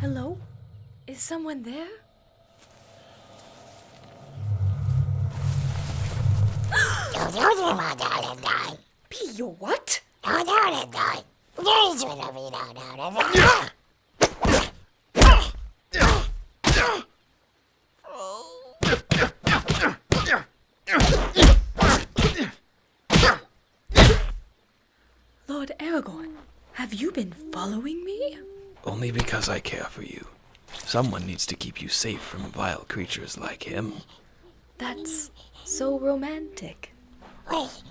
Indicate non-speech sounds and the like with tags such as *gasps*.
Hello? Is someone there? *gasps* P, you what? *gasps* *laughs* Lord Aragorn, have you been following me? Only because I care for you. Someone needs to keep you safe from vile creatures like him. That's so romantic. *laughs*